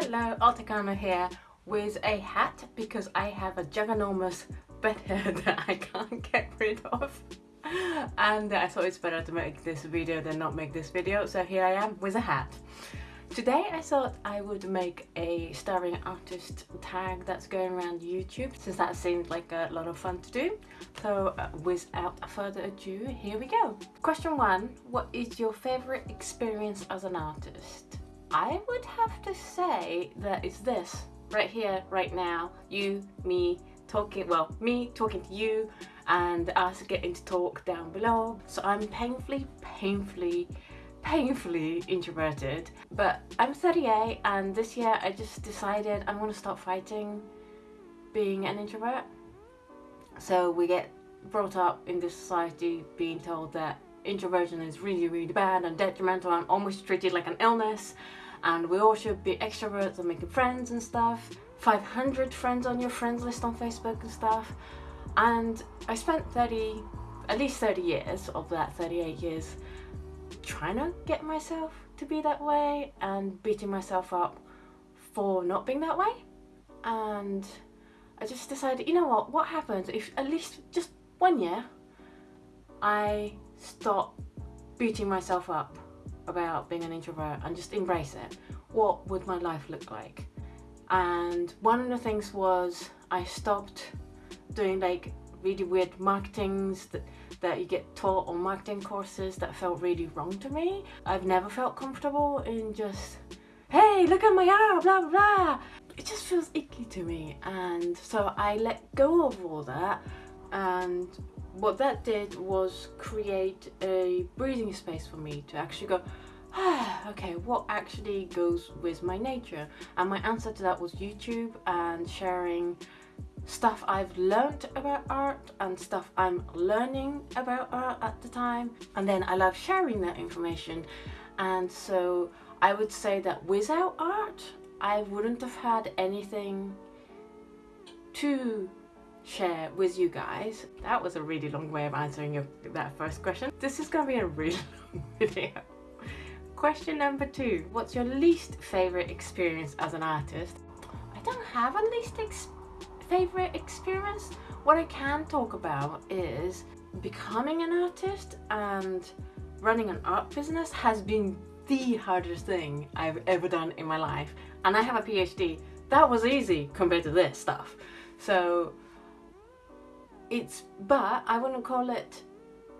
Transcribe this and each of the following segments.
Hello, Altakano here with a hat because I have a ginormous bed hair that I can't get rid of and I thought it's better to make this video than not make this video so here I am with a hat. Today I thought I would make a starving artist tag that's going around YouTube since that seemed like a lot of fun to do. So uh, without further ado, here we go. Question one, what is your favourite experience as an artist? I would have to say that it's this right here, right now, you, me, talking, well, me talking to you and us getting to talk down below. So I'm painfully, painfully painfully introverted. But I'm 38 and this year I just decided I'm to stop fighting being an introvert. So we get brought up in this society being told that introversion is really really bad and detrimental and almost treated like an illness. And we all should be extroverts and making friends and stuff. 500 friends on your friends list on Facebook and stuff. And I spent 30 at least 30 years of that 38 years trying to get myself to be that way and beating myself up for not being that way. And I just decided you know what what happens if at least just one year I stop beating myself up about being an introvert and just embrace it what would my life look like and one of the things was I stopped doing like really weird marketings that, that you get taught on marketing courses that felt really wrong to me. I've never felt comfortable in just, hey, look at my art, blah, blah, blah. It just feels icky to me. And so I let go of all that. And what that did was create a breathing space for me to actually go, ah, okay, what actually goes with my nature? And my answer to that was YouTube and sharing stuff I've learned about art and stuff I'm learning about art at the time and then I love sharing that information and so I would say that without art I wouldn't have had anything to share with you guys. That was a really long way of answering your, that first question. This is gonna be a really long video. Question number two, what's your least favorite experience as an artist? I don't have a least experience favorite experience. What I can talk about is becoming an artist and running an art business has been the hardest thing I've ever done in my life. And I have a PhD. That was easy compared to this stuff. So it's, but I wouldn't call it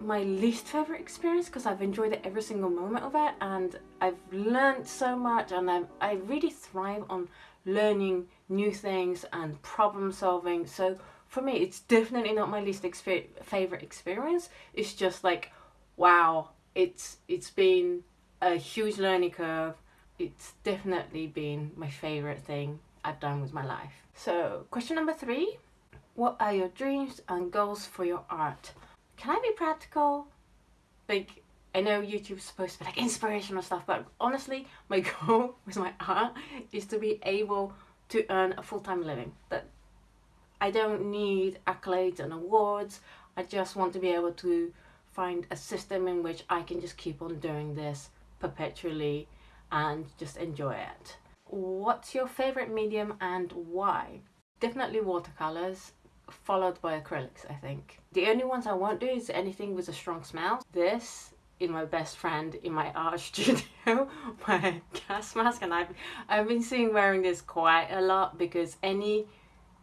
my least favorite experience because I've enjoyed it every single moment of it and I've learned so much and i I really thrive on learning new things and problem solving. So for me it's definitely not my least exper favorite experience. It's just like wow it's it's been a huge learning curve. It's definitely been my favorite thing I've done with my life. So question number three what are your dreams and goals for your art can I be practical like I know YouTube's supposed to be like inspirational stuff, but honestly, my goal with my art is to be able to earn a full-time living. That I don't need accolades and awards. I just want to be able to find a system in which I can just keep on doing this perpetually and just enjoy it. What's your favorite medium and why? Definitely watercolors followed by acrylics I think. The only ones I won't do is anything with a strong smell. This in my best friend in my art studio my gas mask and I've, I've been seeing wearing this quite a lot because any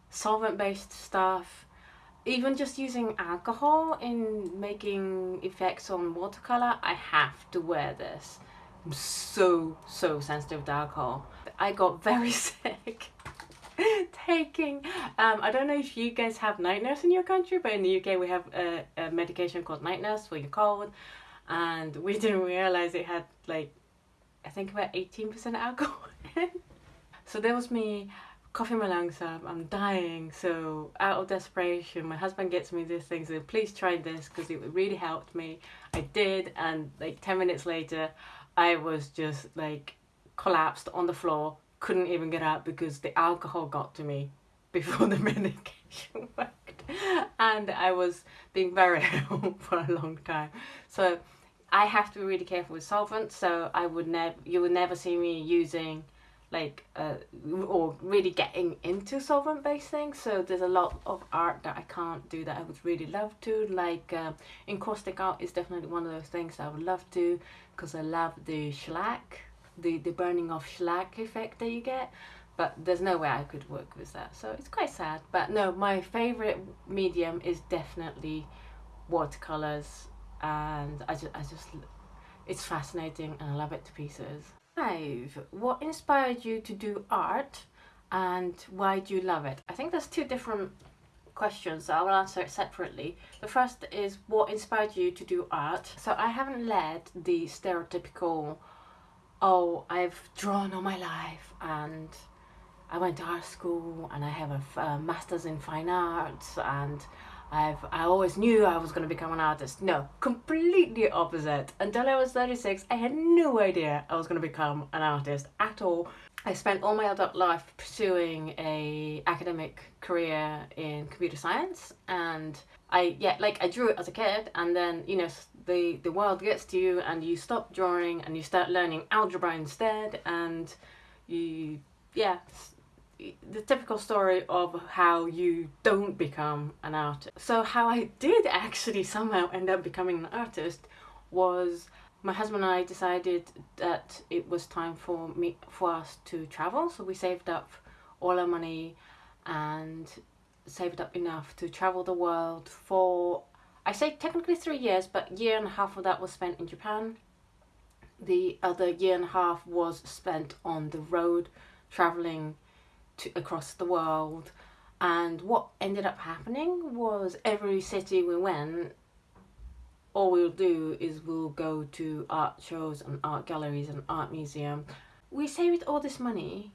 solvent based stuff even just using alcohol in making effects on watercolor I have to wear this I'm so so sensitive to alcohol I got very sick taking um, I don't know if you guys have night nurse in your country but in the UK we have a, a medication called night nurse for your cold. And we didn't realize it had like I think about 18% alcohol so there was me coughing my lungs up I'm dying. So out of desperation my husband gets me this thing so please try this because it really helped me. I did and like 10 minutes later I was just like collapsed on the floor couldn't even get out because the alcohol got to me before the medication worked. And I was being very ill for a long time. So I have to be really careful with solvents. So I would never you would never see me using like uh, or really getting into solvent based things. So there's a lot of art that I can't do that I would really love to. Like uh, encaustic art is definitely one of those things I would love to because I love the shellac the the burning off shellac effect that you get but there's no way I could work with that. So it's quite sad. But no my favorite medium is definitely watercolors and I just, I just it's fascinating and I love it to pieces. Five what inspired you to do art and why do you love it? I think there's two different questions so I will answer it separately. The first is what inspired you to do art? So I haven't led the stereotypical oh I've drawn all my life and I went to art school and I have a uh, master's in fine arts and I've I always knew I was going to become an artist. No, completely opposite. Until I was 36, I had no idea I was going to become an artist at all. I spent all my adult life pursuing a academic career in computer science and I yeah like I drew it as a kid and then you know the the world gets to you and you stop drawing and you start learning algebra instead and you yeah the typical story of how you don't become an artist. So how I did actually somehow end up becoming an artist was my husband and I decided that it was time for me for us to travel. So we saved up all our money and saved up enough to travel the world for I say technically three years, but year and a half of that was spent in Japan. The other year and a half was spent on the road traveling to, across the world. And what ended up happening was every city we went, all we'll do is we'll go to art shows and art galleries and art museum. We saved all this money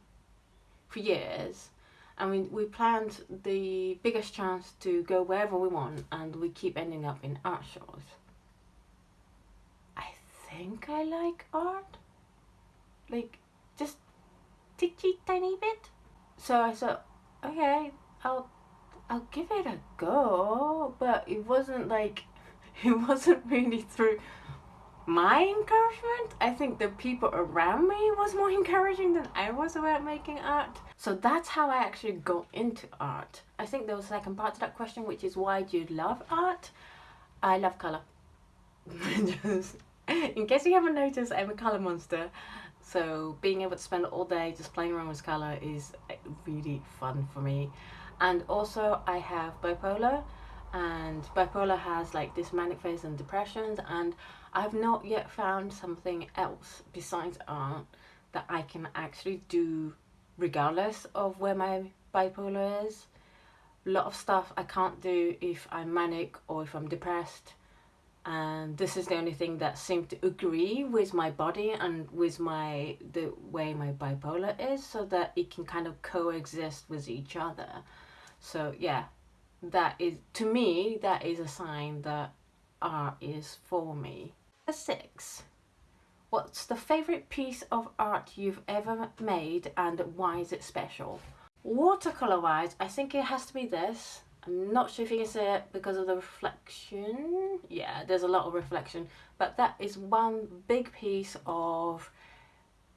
for years and we, we planned the biggest chance to go wherever we want and we keep ending up in art shows. I think I like art. Like, just teeny tiny bit so I said, okay, I'll I'll give it a go, but it wasn't like it wasn't really through my encouragement. I think the people around me was more encouraging than I was about making art. So that's how I actually got into art. I think there was a second part to that question, which is why do you love art? I love colour. In case you haven't noticed, I'm a colour monster. So being able to spend all day just playing around with colour is uh, really fun for me. And also I have bipolar and bipolar has like this manic phase and depressions and I've not yet found something else besides art that I can actually do regardless of where my bipolar is. A lot of stuff I can't do if I'm manic or if I'm depressed. And this is the only thing that seemed to agree with my body and with my the way my bipolar is so that it can kind of coexist with each other. So yeah that is to me that is a sign that art is for me six what's the favorite piece of art you've ever made and why is it special watercolor wise i think it has to be this I'm not sure if you can see it because of the reflection. Yeah, there's a lot of reflection. But that is one big piece of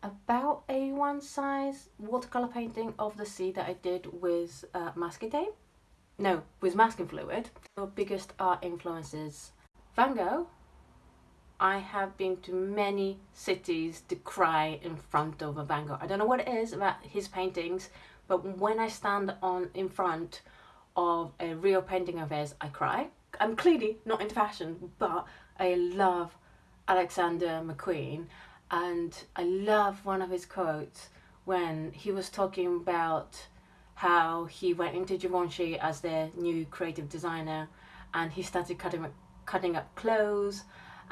about A1 size watercolour painting of the sea that I did with uh, masking tape. No, with masking fluid. Your biggest art influences. Van Gogh. I have been to many cities to cry in front of a Van Gogh. I don't know what it is about his paintings, but when I stand on in front of a real painting of his, I cry. I'm clearly not into fashion, but I love Alexander McQueen and I love one of his quotes when he was talking about how he went into Givenchy as their new creative designer and he started cutting cutting up clothes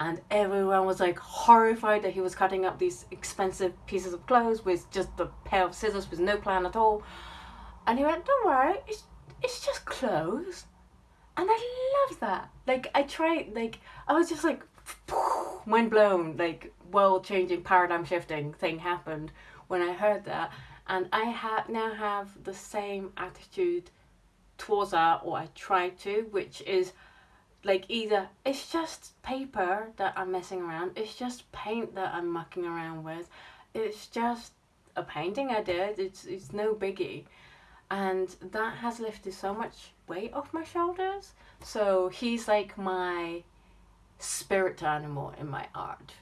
and everyone was like horrified that he was cutting up these expensive pieces of clothes with just a pair of scissors with no plan at all and he went don't worry it's it's just clothes. And I love that. Like, I tried, like, I was just like, mind blown, like, world changing, paradigm shifting thing happened when I heard that. And I ha- now have the same attitude towards art, or I try to, which is like either it's just paper that I'm messing around, it's just paint that I'm mucking around with, it's just a painting I did. It's it's no biggie, and that has lifted so much weight off my shoulders. So he's like my spirit animal in my art.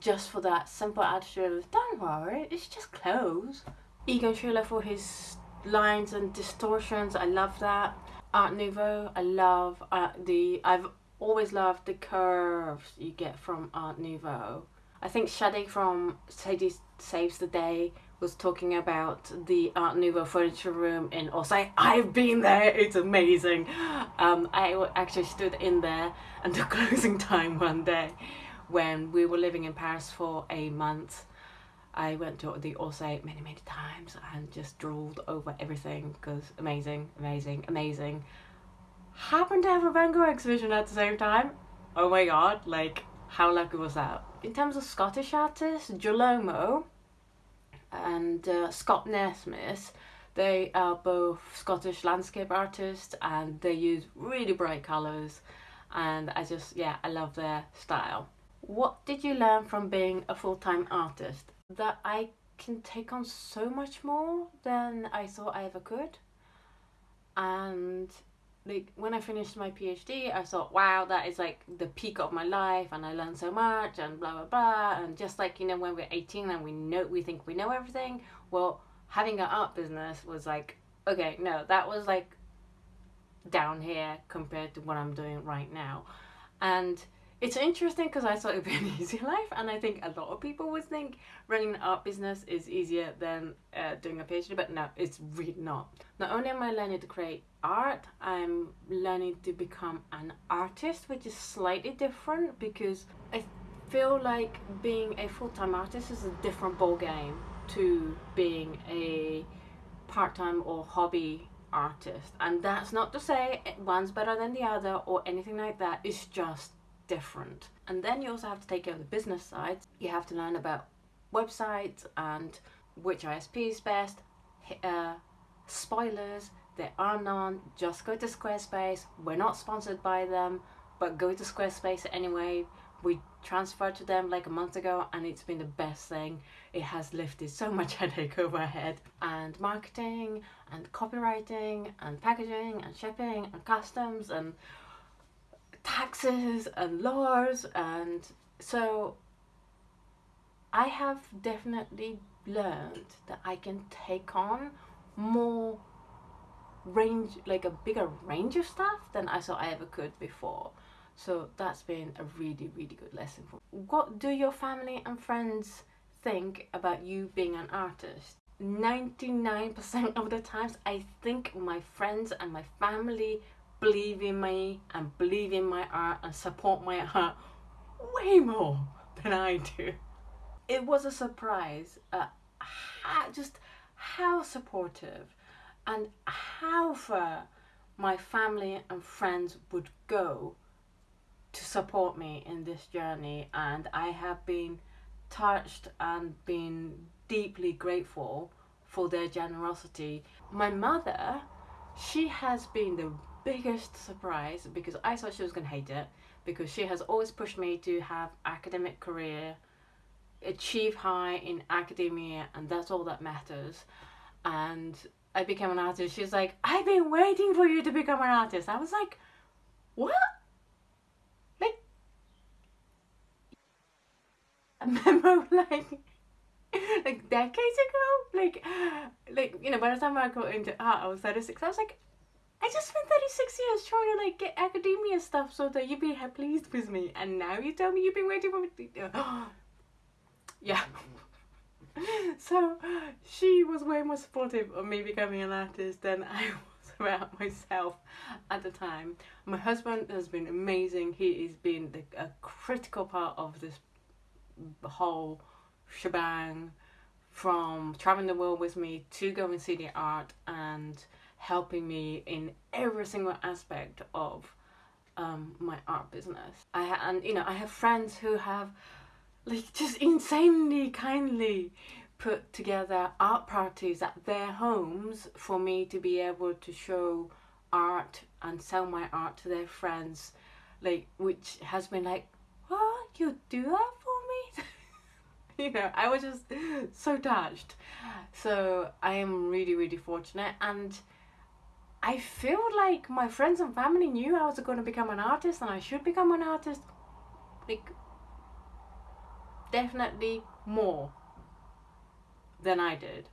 Just for that simple attitude of don't worry, it's just clothes. Egon Schiele for his lines and distortions, I love that. Art Nouveau, I love uh, the I've always loved the curves you get from Art Nouveau. I think Shadi from Sadie Saves the Day was talking about the Art Nouveau furniture room in Orsay. I've been there, it's amazing. Um, I actually stood in there until closing time one day when we were living in Paris for a month. I went to the Orsay many, many times and just drooled over everything because amazing, amazing, amazing. Happened to have a Van Gogh exhibition at the same time. Oh my god, like, how lucky was that? In terms of Scottish artists, Jolomo and uh, Scott Naismith, they are both Scottish landscape artists and they use really bright colours and I just, yeah, I love their style. What did you learn from being a full-time artist? That I can take on so much more than I thought I ever could. And like when I finished my PhD, I thought, wow, that is like the peak of my life, and I learned so much, and blah blah blah. And just like you know, when we're eighteen and we know we think we know everything, well, having an art business was like, okay, no, that was like down here compared to what I'm doing right now, and it's interesting because I thought it would be an easy life, and I think a lot of people would think running an art business is easier than uh, doing a PhD, but no, it's really not. Not only am I learning to create art, I'm learning to become an artist, which is slightly different because I feel like being a full time artist is a different ball game to being a part time or hobby artist, and that's not to say one's better than the other or anything like that. It's just different. And then you also have to take care of the business side. You have to learn about websites and which ISP is best. Uh, spoilers, there are none. Just go to Squarespace. We're not sponsored by them, but go to Squarespace anyway. We transferred to them like a month ago and it's been the best thing. It has lifted so much headache over head. And marketing and copywriting and packaging and shipping and customs and taxes and laws and so I have definitely learned that I can take on more range like a bigger range of stuff than I thought I ever could before so that's been a really really good lesson for me. what do your family and friends think about you being an artist 99% of the times I think my friends and my family believe in me and believe in my art and support my art way more than I do. It was a surprise uh, how, just how supportive and how far my family and friends would go to support me in this journey and I have been touched and been deeply grateful for their generosity. My mother, she has been the biggest surprise because I thought she was going to hate it because she has always pushed me to have academic career achieve high in academia and that's all that matters. And I became an artist. She's like I've been waiting for you to become an artist. I was like what? Like a memo like like decades ago? Like like you know by the time I got into art I was 36 I was like I just spent 36 years trying to like get academia stuff so that you'd be pleased with me and now you tell me you've been waiting for me to... yeah. so she was way more supportive of me becoming an artist than I was about myself at the time. My husband has been amazing. He has been the, a critical part of this whole shebang from traveling the world with me to go and see the art and helping me in every single aspect of um, my art business. I and you know I have friends who have like just insanely kindly put together art parties at their homes for me to be able to show art and sell my art to their friends like which has been like what you do that for me you know, I was just so touched. So I am really, really fortunate and I feel like my friends and family knew I was going to become an artist and I should become an artist. Like, definitely more than I did.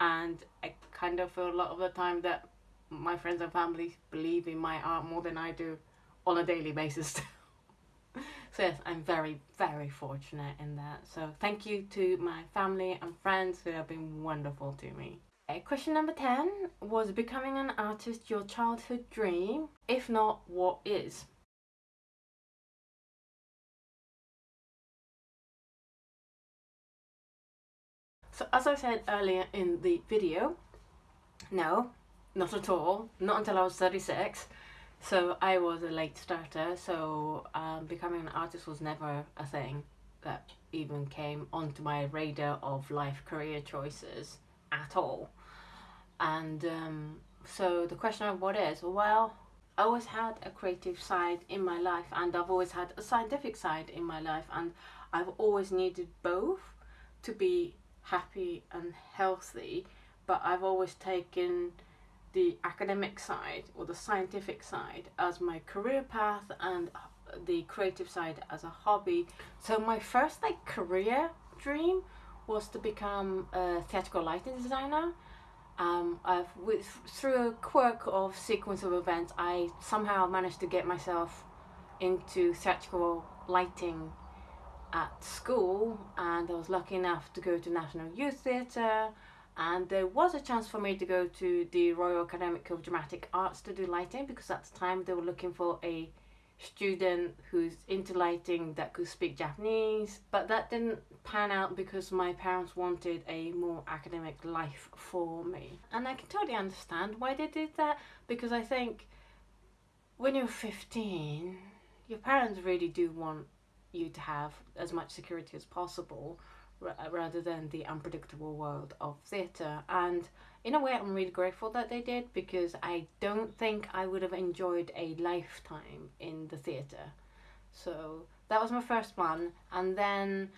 And I kind of feel a lot of the time that my friends and family believe in my art more than I do on a daily basis. so yes, I'm very, very fortunate in that. So thank you to my family and friends who have been wonderful to me. Question number 10 was becoming an artist your childhood dream? If not, what is? So as I said earlier in the video, no, not at all, not until I was 36. So I was a late starter, so um, becoming an artist was never a thing that even came onto my radar of life career choices at all. And um, so the question of what is, well, I always had a creative side in my life and I've always had a scientific side in my life and I've always needed both to be happy and healthy but I've always taken the academic side or the scientific side as my career path and the creative side as a hobby. So my first like career dream was to become a theatrical lighting designer. Um, with through a quirk of sequence of events, I somehow managed to get myself into theatrical lighting at school, and I was lucky enough to go to National Youth Theatre and there was a chance for me to go to the Royal Academy of Dramatic Arts to do lighting because at the time they were looking for a student who's into lighting that could speak Japanese but that didn't pan out because my parents wanted a more academic life for me and I can totally understand why they did that because I think when you're 15 your parents really do want you to have as much security as possible rather than the unpredictable world of theatre. And in a way, I'm really grateful that they did because I don't think I would have enjoyed a lifetime in the theatre. So that was my first one, and then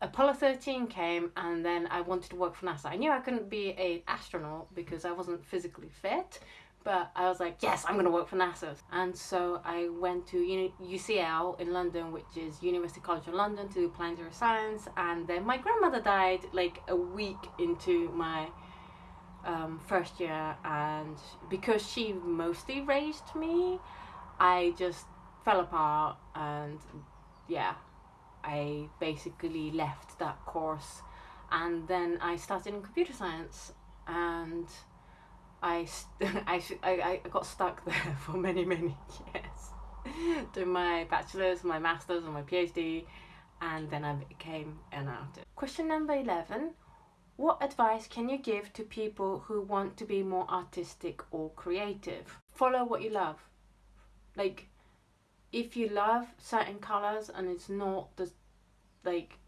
Apollo 13 came, and then I wanted to work for NASA. I knew I couldn't be an astronaut because I wasn't physically fit, but I was like, yes, I'm going to work for NASA. And so I went to UCL in London, which is University College of London, to do planetary science. And then my grandmother died like a week into my um, first year. And because she mostly raised me, I just fell apart. And yeah, I basically left that course. And then I started in computer science. And I, I, I, I got stuck there for many, many years. Doing my bachelor's, my master's, and my PhD, and then I became an artist. Question number 11 What advice can you give to people who want to be more artistic or creative? Follow what you love. Like, if you love certain colors and it's not the like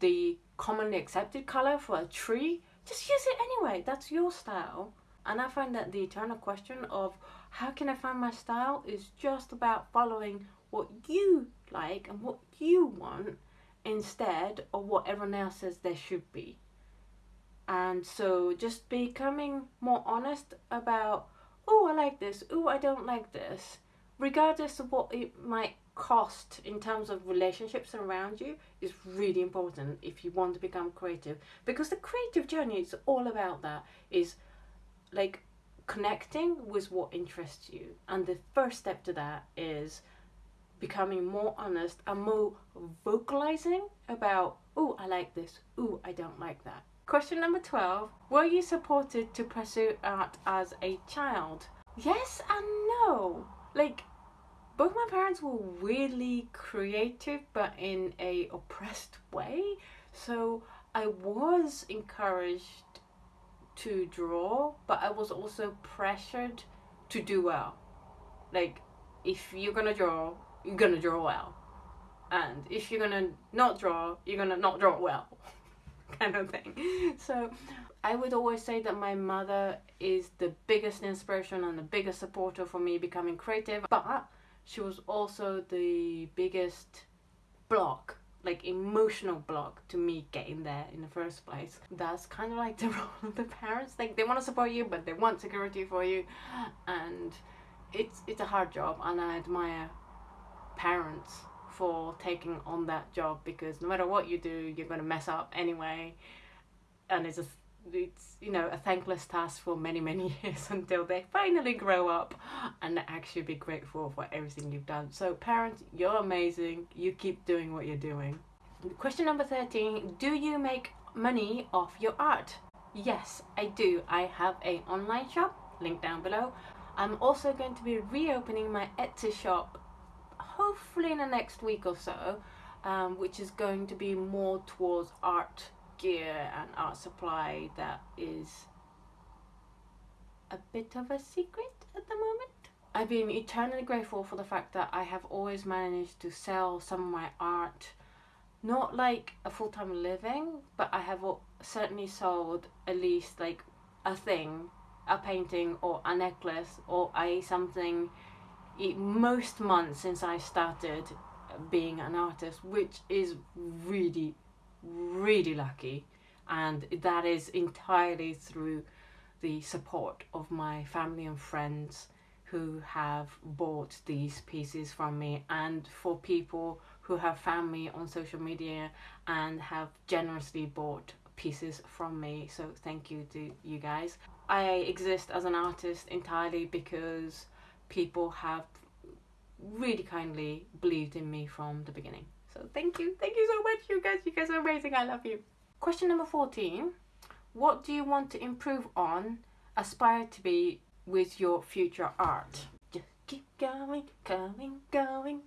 the commonly accepted color for a tree, just use it anyway. That's your style. And I find that the eternal question of how can I find my style is just about following what you like and what you want instead of what everyone else says there should be. And so just becoming more honest about, oh, I like this, oh, I don't like this, regardless of what it might cost in terms of relationships around you is really important if you want to become creative because the creative journey is all about that is like connecting with what interests you. And the first step to that is becoming more honest and more vocalizing about, oh, I like this, oh, I don't like that. Question number 12 Were you supported to pursue art as a child? Yes and no. Like, both my parents were weirdly creative but in a oppressed way. So I was encouraged to draw, but I was also pressured to do well. Like, if you're gonna draw, you're gonna draw well. And if you're gonna not draw, you're gonna not draw well. kind of thing. So, I would always say that my mother is the biggest inspiration and the biggest supporter for me becoming creative, but she was also the biggest block like emotional block to me getting there in the first place. That's kind of like the role of the parents. Like they want to support you, but they want security for you, and it's it's a hard job. And I admire parents for taking on that job because no matter what you do, you're gonna mess up anyway, and it's just it's you know a thankless task for many many years until they finally grow up and actually be grateful for everything you've done. So parents you're amazing. You keep doing what you're doing. Question number 13 do you make money off your art? Yes i do. I have a online shop link down below. I'm also going to be reopening my etsy shop hopefully in the next week or so um, which is going to be more towards art gear and art supply that is a bit of a secret at the moment. I've been eternally grateful for the fact that I have always managed to sell some of my art, not like a full time living, but I have certainly sold at least like a thing, a painting or a necklace or a something most months since I started being an artist, which is really really lucky, and that is entirely through the support of my family and friends who have bought these pieces from me, and for people who have found me on social media and have generously bought pieces from me. So, thank you to you guys. I exist as an artist entirely because people have really kindly believed in me from the beginning. So thank you. Thank you so much, you guys. You guys are amazing. I love you. Question number 14. What do you want to improve on, aspire to be with your future art? Just keep going, going, going,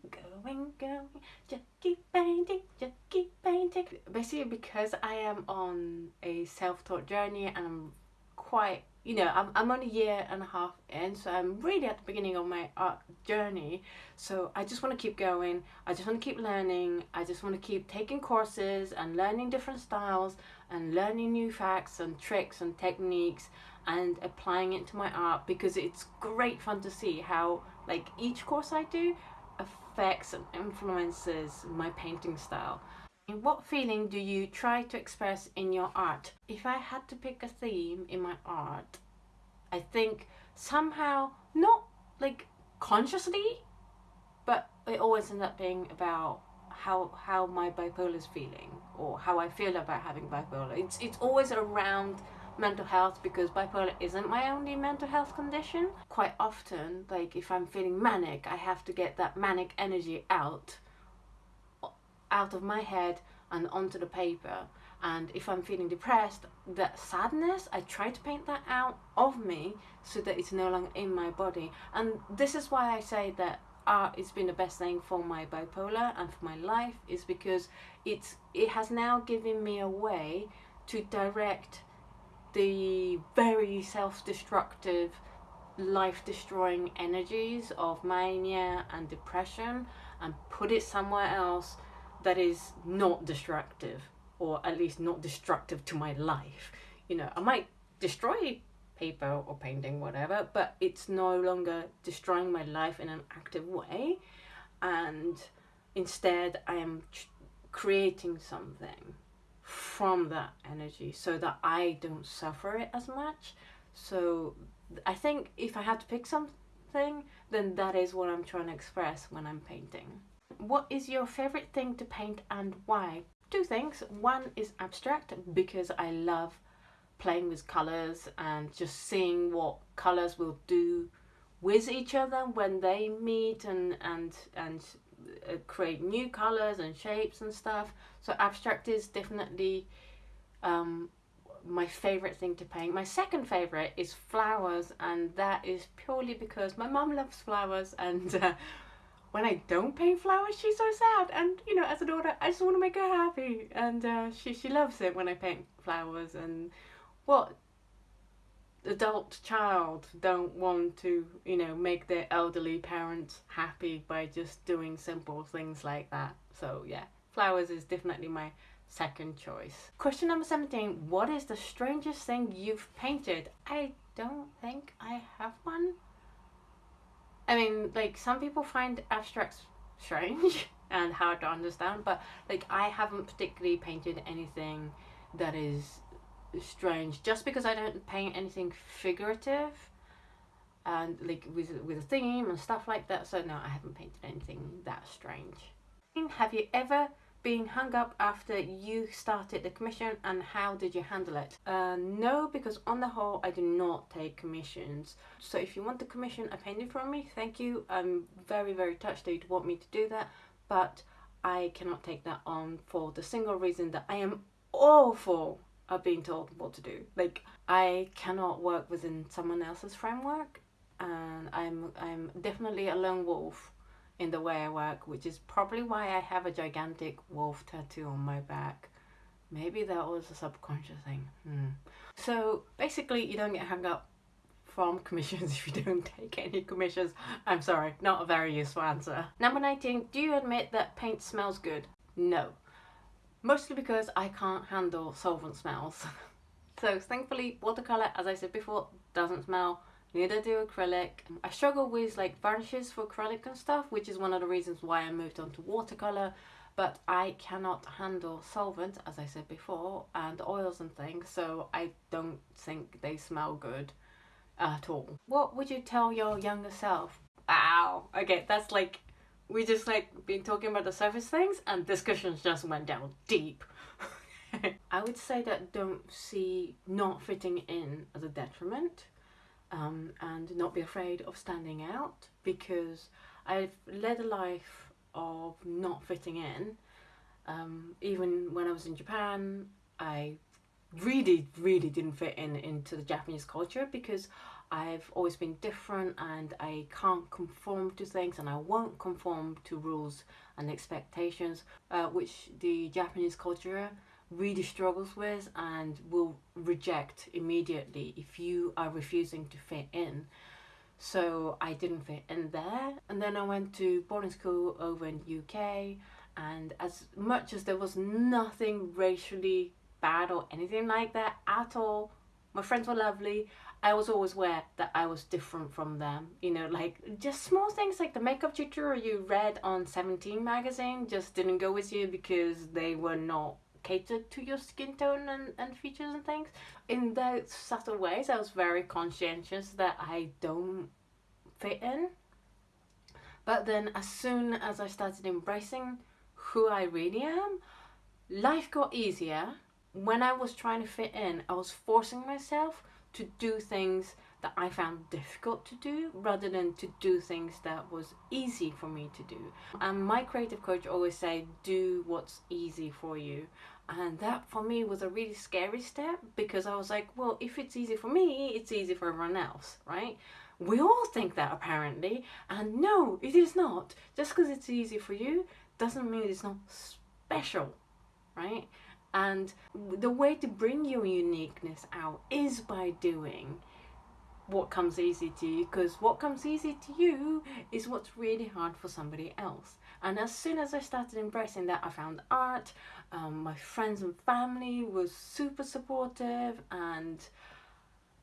going, going. Just keep painting, just keep painting. Basically, because I am on a self-taught journey and I'm quite you know, I'm, I'm on a year and a half in, so I'm really at the beginning of my art journey. So I just want to keep going. I just want to keep learning. I just want to keep taking courses and learning different styles and learning new facts and tricks and techniques and applying it to my art because it's great fun to see how, like, each course I do affects and influences my painting style. What feeling do you try to express in your art? If I had to pick a theme in my art, I think somehow, not like consciously, but it always ends up being about how how my bipolar is feeling or how I feel about having bipolar. It's it's always around mental health because bipolar isn't my only mental health condition. Quite often, like if I'm feeling manic, I have to get that manic energy out out of my head and onto the paper. And if I'm feeling depressed, that sadness, I try to paint that out of me so that it's no longer in my body. And this is why I say that art has been the best thing for my bipolar and for my life is because it's it has now given me a way to direct the very self-destructive life-destroying energies of mania and depression and put it somewhere else that is not destructive or at least not destructive to my life. You know i might destroy paper or painting whatever but it's no longer destroying my life in an active way. And instead i am creating something from that energy so that i don't suffer it as much. So i think if i had to pick something then that is what i'm trying to express when i'm painting what is your favorite thing to paint and why? Two things. One is abstract because I love playing with colors and just seeing what colors will do with each other when they meet and and and uh, create new colors and shapes and stuff. So abstract is definitely um, my favorite thing to paint. My second favorite is flowers, and that is purely because my mum loves flowers, and uh, when I don't paint flowers, she's so sad. And you know, as a daughter, I just want to make her happy, and uh, she she loves it when I paint flowers. And what adult child don't want to you know make their elderly parents happy by just doing simple things like that? So yeah, flowers is definitely my second choice. Question number 17. What is the strangest thing you've painted? I don't think I have one. I mean, like some people find abstracts strange, and hard to understand but like I haven't particularly painted anything that is strange just because I don't paint anything figurative and like with with a theme and stuff like that so no I haven't painted anything that strange. Have you ever been hung up after you started the commission and how did you handle it? Uh, no, because on the whole I do not take commissions. So if you want the commission a painting from me, thank you. I'm very, very touched that you'd want me to do that, but I cannot take that on for the single reason that I am awful at being told what to do. Like I cannot work within someone else's framework and I'm I'm definitely a lone wolf in the way I work, which is probably why I have a gigantic wolf tattoo on my back. Maybe that was a subconscious thing. Hmm. So basically, you don't get hung up from commissions if you don't take any commissions. I'm sorry, not a very useful answer. Number 19, do you admit that paint smells good? No. Mostly because I can't handle solvent smells. so thankfully, watercolour, as I said before, doesn't smell neither do acrylic. I struggle with like varnishes for acrylic and stuff, which is one of the reasons why I moved on to watercolor. But I cannot handle solvent, as I said before, and oils and things, so I don't think they smell good at all. What would you tell your younger self? Wow, okay, that's like, we just like been talking about the surface things and discussions just went down deep. I would say that don't see not fitting in as a detriment um, and not be afraid of standing out because I've led a life of not fitting in. Um, even when I was in Japan, I really, really didn't fit in into the Japanese culture because I've always been different and I can't conform to things and I won't conform to rules and expectations, uh, which the Japanese culture really struggles with and will reject immediately if you are refusing to fit in. So I didn't fit in there. And then I went to boarding school over in UK and as much as there was nothing racially bad or anything like that at all, my friends were lovely. I was always aware that I was different from them. You know, like just small things like the makeup tutorial you read on 17 magazine just didn't go with you because they were not catered to your skin tone and, and features and things. In those subtle ways, I was very conscientious that I don't fit in. But then, as soon as I started embracing who I really am, life got easier. When I was trying to fit in, I was forcing myself to do things that I found difficult to do rather than to do things that was easy for me to do. And my creative coach always say, do what's easy for you. And that for me was a really scary step because I was like, well, if it's easy for me, it's easy for everyone else, right? We all think that apparently, and no, it is not. Just because it's easy for you doesn't mean it's not special, right? And the way to bring your uniqueness out is by doing what comes easy to you because what comes easy to you is what's really hard for somebody else. And as soon as I started embracing that, I found art. Um, my friends and family was super supportive, and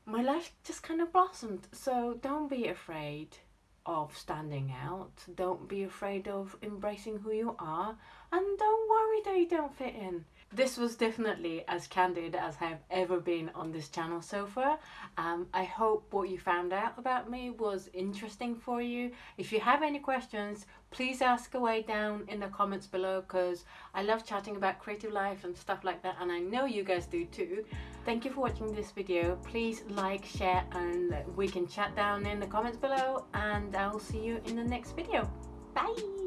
my life just kind of blossomed. So don't be afraid of standing out. Don't be afraid of embracing who you are, and don't worry that you don't fit in. This was definitely as candid as I've ever been on this channel so far. Um, I hope what you found out about me was interesting for you. If you have any questions, please ask away down in the comments below because I love chatting about creative life and stuff like that and I know you guys do too. Thank you for watching this video. Please like, share and we can chat down in the comments below and I'll see you in the next video. Bye!